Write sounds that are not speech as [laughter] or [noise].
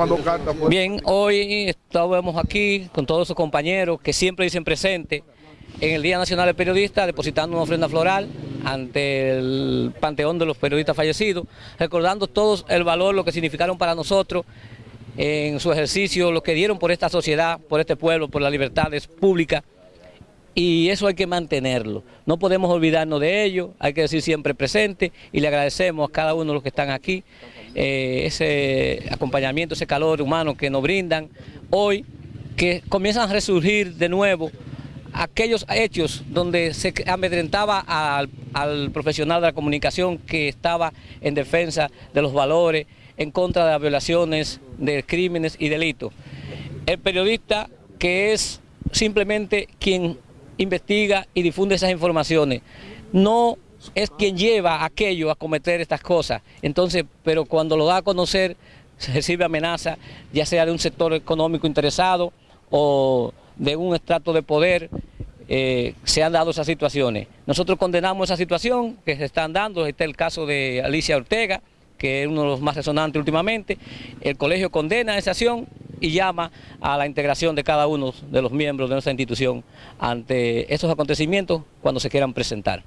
mandó carta. Pues. Bien, hoy estábamos aquí con todos sus compañeros que siempre dicen presente en el Día Nacional del Periodista, depositando una ofrenda floral ante el panteón de los periodistas fallecidos, recordando todos el valor, lo que significaron para nosotros en su ejercicio, lo que dieron por esta sociedad, por este pueblo, por las libertades públicas, y eso hay que mantenerlo. No podemos olvidarnos de ello, hay que decir siempre presente, y le agradecemos a cada uno de los que están aquí eh, ese acompañamiento, ese calor humano que nos brindan hoy, que comienzan a resurgir de nuevo aquellos hechos donde se amedrentaba al, al, profesional de la comunicación que estaba en defensa de los valores, en contra de las violaciones, de crímenes y delitos. El periodista que es simplemente quien investiga y difunde esas informaciones, no es quien lleva aquello a cometer estas cosas. Entonces, pero cuando lo da a conocer, [laughs] se recibe amenaza, ya sea de un sector económico interesado o de un estrato de poder, eh, se han dado esas situaciones. Nosotros condenamos esa situación que se están dando, este es el caso de Alicia Ortega, que es uno de los más resonantes últimamente. El colegio condena esa acción y llama a la integración de cada uno de los miembros de nuestra institución ante esos acontecimientos cuando se quieran presentar.